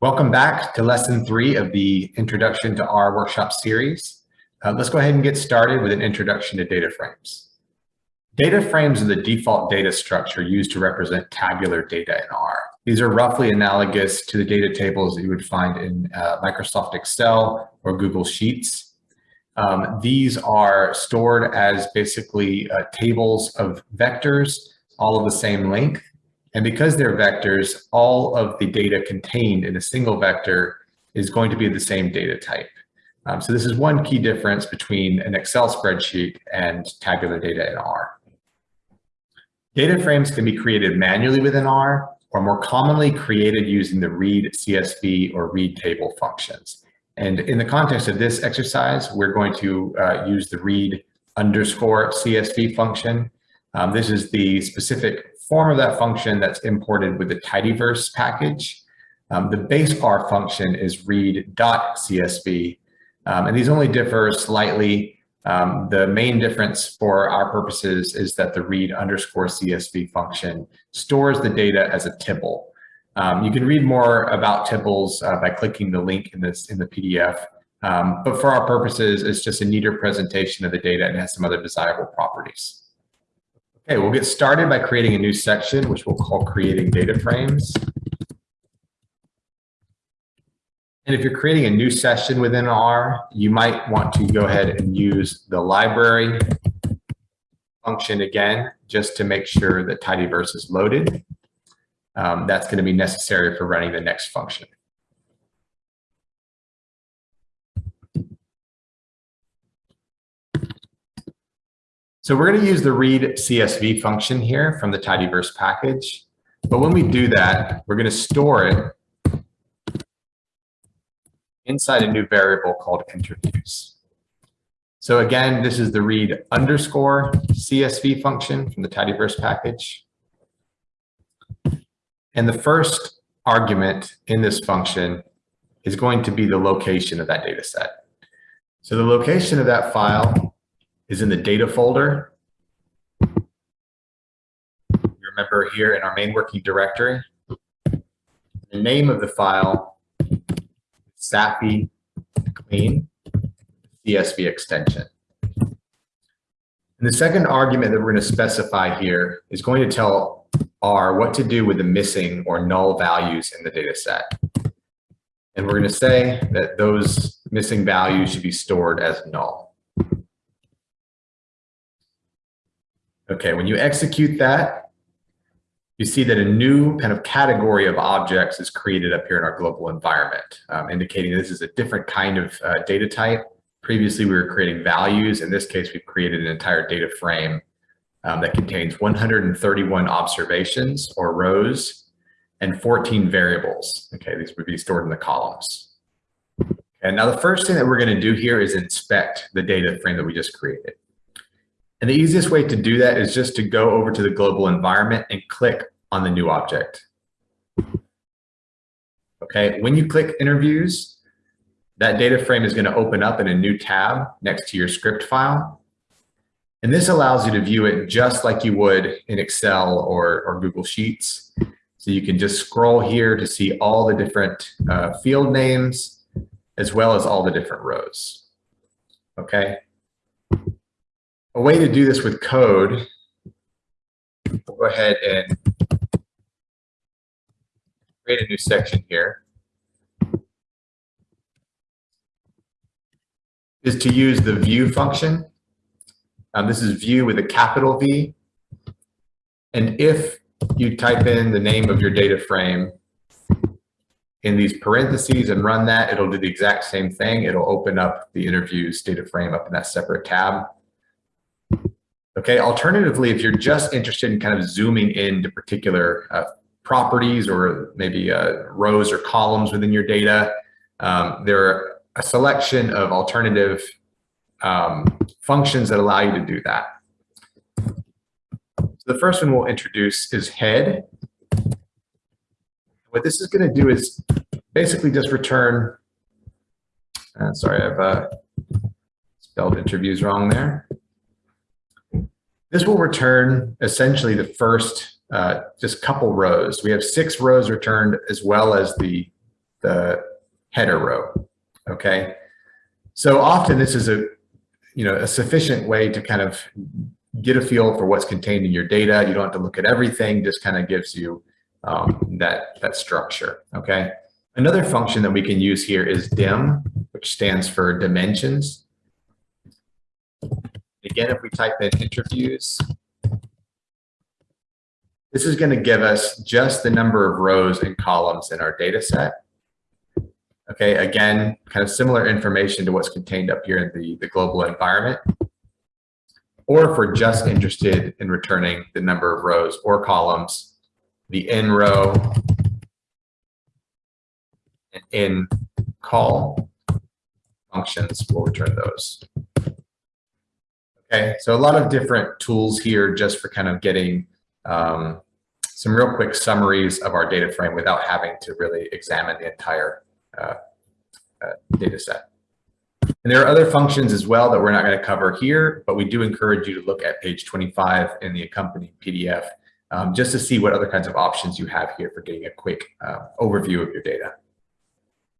Welcome back to lesson three of the Introduction to R workshop series. Uh, let's go ahead and get started with an introduction to data frames. Data frames are the default data structure used to represent tabular data in R. These are roughly analogous to the data tables that you would find in uh, Microsoft Excel or Google Sheets. Um, these are stored as basically uh, tables of vectors, all of the same length, and because they're vectors, all of the data contained in a single vector is going to be the same data type. Um, so this is one key difference between an Excel spreadsheet and tabular data in R. Data frames can be created manually within R or more commonly created using the read CSV or read table functions. And in the context of this exercise, we're going to uh, use the read underscore CSV function. Um, this is the specific form of that function that's imported with the tidyverse package. Um, the base R function is read.csv, um, and these only differ slightly. Um, the main difference for our purposes is that the read underscore CSV function stores the data as a tibble. Um, you can read more about tibbles uh, by clicking the link in this in the PDF. Um, but for our purposes, it's just a neater presentation of the data and has some other desirable properties. Okay, we'll get started by creating a new section, which we'll call creating data frames. And if you're creating a new session within R, you might want to go ahead and use the library function again, just to make sure that tidyverse is loaded. Um, that's going to be necessary for running the next function. So we're going to use the read CSV function here from the tidyverse package. But when we do that, we're going to store it inside a new variable called interviews. So again, this is the read underscore CSV function from the tidyverse package. And the first argument in this function is going to be the location of that data set. So the location of that file is in the data folder. Remember here in our main working directory, the name of the file, SAFI clean CSV extension. And the second argument that we're going to specify here is going to tell R what to do with the missing or null values in the data set. And we're going to say that those missing values should be stored as null. Okay, when you execute that, you see that a new kind of category of objects is created up here in our global environment, um, indicating this is a different kind of uh, data type. Previously, we were creating values. In this case, we've created an entire data frame um, that contains 131 observations or rows and 14 variables. Okay, these would be stored in the columns. And now the first thing that we're going to do here is inspect the data frame that we just created. And the easiest way to do that is just to go over to the global environment and click on the new object. Okay, when you click interviews, that data frame is going to open up in a new tab next to your script file. And this allows you to view it just like you would in Excel or, or Google Sheets. So you can just scroll here to see all the different uh, field names, as well as all the different rows. Okay, a way to do this with code, we'll go ahead and create a new section here, is to use the view function. Um, this is view with a capital V. And if you type in the name of your data frame in these parentheses and run that, it'll do the exact same thing. It'll open up the interviews data frame up in that separate tab. Okay, alternatively, if you're just interested in kind of zooming into particular uh, properties or maybe uh, rows or columns within your data, um, there are a selection of alternative um, functions that allow you to do that. So the first one we'll introduce is head. What this is going to do is basically just return, uh, sorry, I've uh, spelled interviews wrong there. This will return essentially the first uh, just couple rows. We have six rows returned as well as the the header row, okay? So often this is a, you know, a sufficient way to kind of get a feel for what's contained in your data. You don't have to look at everything, just kind of gives you um, that, that structure, okay? Another function that we can use here is dim, which stands for dimensions. Again, if we type in interviews, this is going to give us just the number of rows and columns in our data set. Okay, again, kind of similar information to what's contained up here in the, the global environment. Or if we're just interested in returning the number of rows or columns, the nrow and in call functions will return those. Okay, so a lot of different tools here just for kind of getting um, some real quick summaries of our data frame without having to really examine the entire uh, uh, data set. And there are other functions as well that we're not going to cover here, but we do encourage you to look at page 25 in the accompanying PDF um, just to see what other kinds of options you have here for getting a quick uh, overview of your data.